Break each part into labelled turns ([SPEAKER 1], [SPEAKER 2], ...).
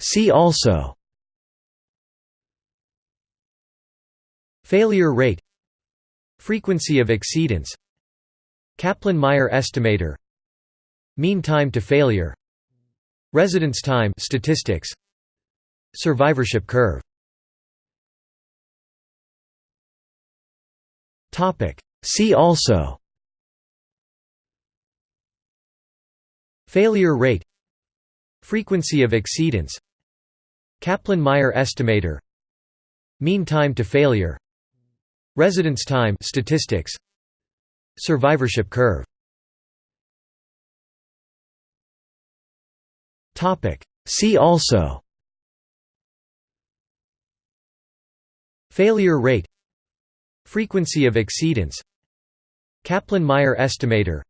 [SPEAKER 1] See also. Failure rate. Frequency of exceedance. Kaplan-Meier estimator. Mean time to failure. Residence time. Statistics. Survivorship curve. See also. Failure rate Frequency of exceedance. Kaplan-Meier estimator. Mean time to failure. Residence time statistics. Survivorship curve. See also. Failure rate. Frequency of exceedance. Kaplan-Meier estimator.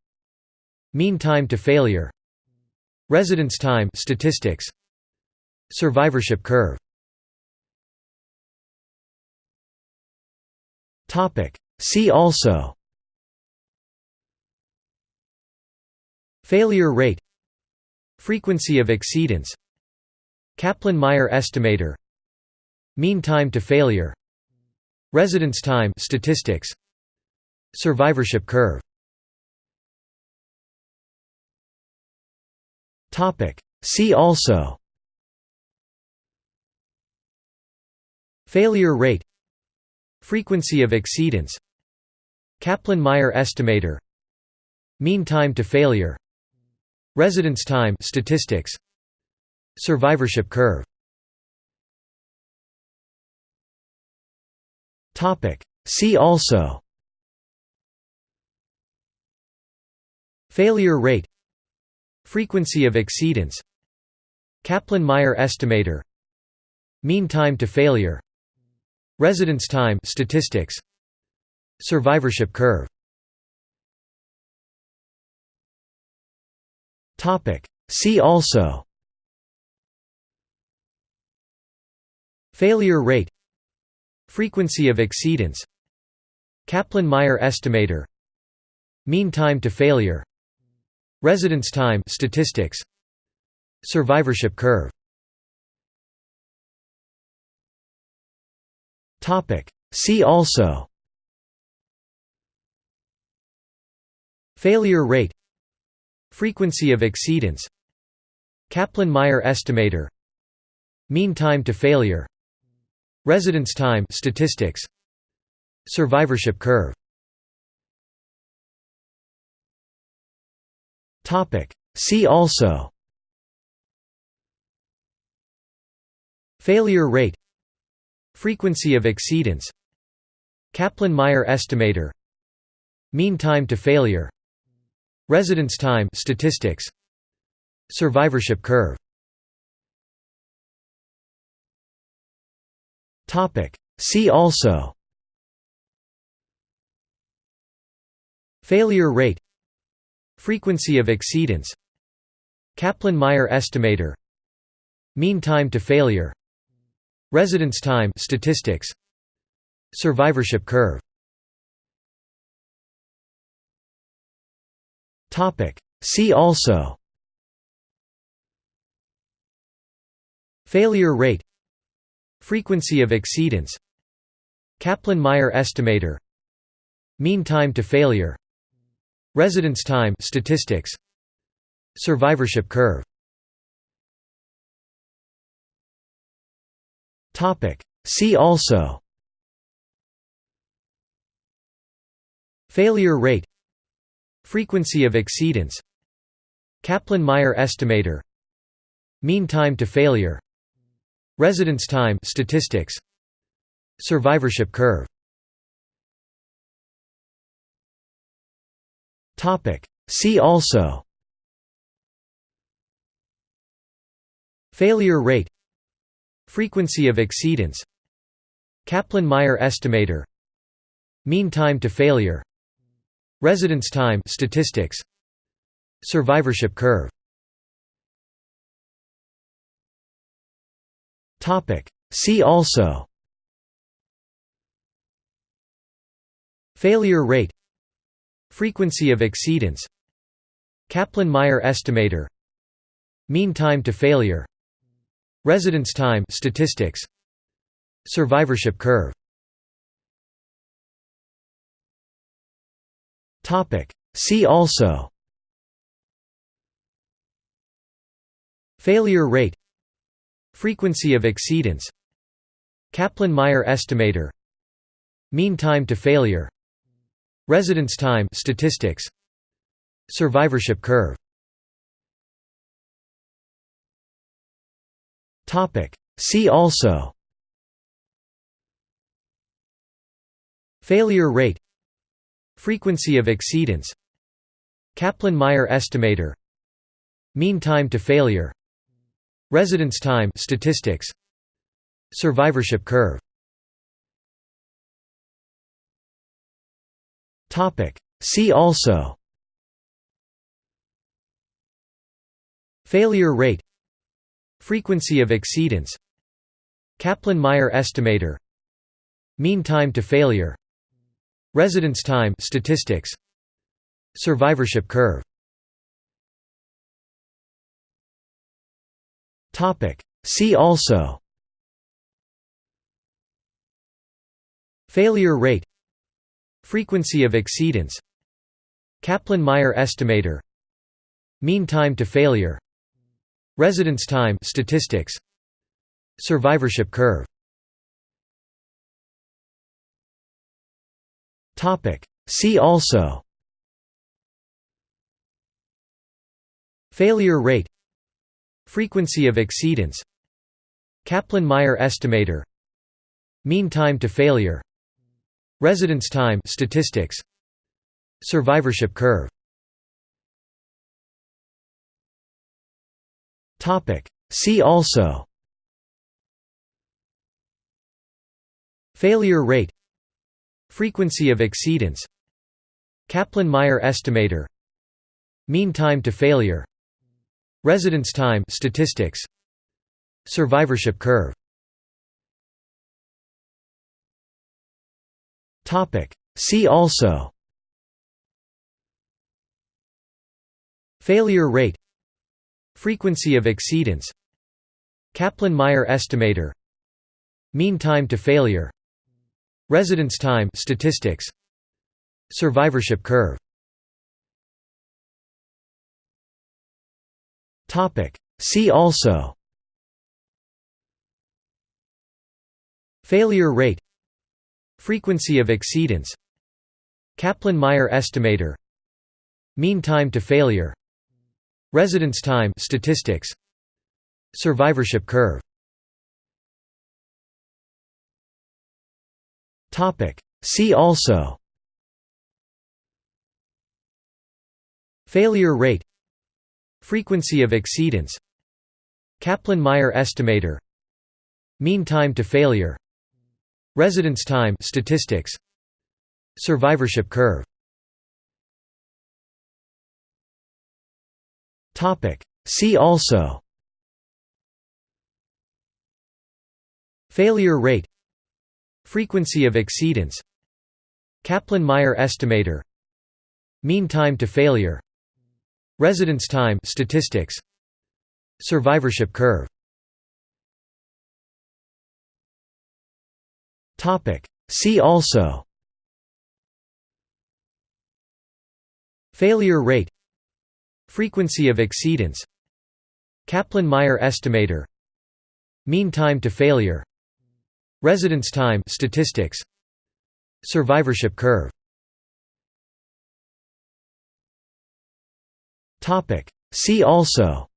[SPEAKER 1] Mean time to failure Residence time statistics. Survivorship curve. Topic. See also. Failure rate. Frequency of exceedance. Kaplan-Meier estimator. Mean time to failure. Residence time statistics. Survivorship curve See also. Failure rate. Frequency of exceedance. Kaplan-Meier estimator. Mean time to failure. Residence time statistics. Survivorship curve. Topic. See also. Failure rate Frequency of exceedance. Kaplan-Meier estimator. Mean time to failure. Residence time statistics. Survivorship curve. See also. Failure rate. Frequency of exceedance. Kaplan-Meier estimator. Mean time to failure Residence time statistics. Survivorship curve. Topic. See also. Failure rate. Frequency of exceedance. Kaplan-Meier estimator. Mean time to failure. Residence time statistics. Survivorship curve See also. Failure rate. Frequency of exceedance. Kaplan-Meier estimator. Mean time to failure. Residence time statistics. Survivorship curve. See also. Failure rate Frequency of exceedance. Kaplan-Meier estimator. Mean time to failure. Residence time statistics. Survivorship curve. See also. Failure rate. Frequency of exceedance. Kaplan-Meier estimator. Mean time to failure Residence time statistics. Survivorship curve. Topic. See also. Failure rate. Frequency of exceedance. Kaplan-Meier estimator. Mean time to failure. Residence time statistics. Survivorship curve See also. Failure rate. Frequency of exceedance. Kaplan-Meier estimator. Mean time to failure. Residence time statistics. Survivorship curve. See also. Failure rate Frequency of exceedance. Kaplan-Meier estimator. Mean time to failure. Residence time statistics. Survivorship curve. See also. Failure rate. Frequency of exceedance. Kaplan-Meier estimator. Mean time to failure Residence time statistics. Survivorship curve. Topic. See also. Failure rate. Frequency of exceedance. Kaplan-Meier estimator. Mean time to failure. Residence time statistics. Survivorship curve See also. Failure rate. Frequency of exceedance. Kaplan-Meier estimator. Mean time to failure. Residence time. Statistics. Survivorship curve. Topic. See also. Failure rate Frequency of exceedance. Kaplan-Meier estimator. Mean time to failure. Residence time statistics. Survivorship curve. See also. Failure rate. Frequency of exceedance. Kaplan-Meier estimator. Mean time to failure Residence time statistics. Survivorship curve. Topic. See also. Failure rate. Frequency of exceedance. Kaplan-Meier estimator. Mean time to failure. Residence time statistics. Survivorship curve See also. Failure rate. Frequency of exceedance. Kaplan-Meier estimator. Mean time to failure. Residence time statistics. Survivorship curve. See also. Failure rate Frequency of exceedance. Kaplan-Meier estimator. Mean time to failure. Residence time statistics. Survivorship curve. Topic. See also. Failure rate. Frequency of exceedance. Kaplan-Meier estimator. Mean time to failure Residence time statistics. Survivorship curve. Topic. See also. Failure rate. Frequency of exceedance. Kaplan-Meier estimator. Mean time to failure. Residence time statistics. Survivorship curve See also. Failure rate. Frequency of exceedance. Kaplan-Meier estimator. Mean time to failure. Residence time. Statistics. Survivorship curve. See also.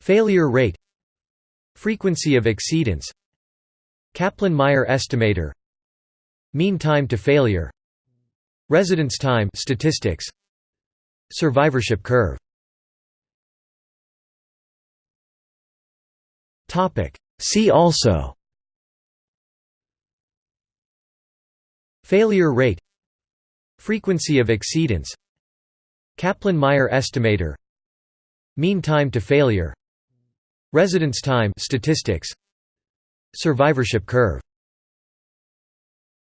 [SPEAKER 1] Failure rate Frequency of exceedance. Kaplan-Meier estimator. Mean time to failure. Residence time statistics. Survivorship curve. See also. Failure rate. Frequency of exceedance. Kaplan-Meier estimator. Mean time to failure Residence time statistics. Survivorship curve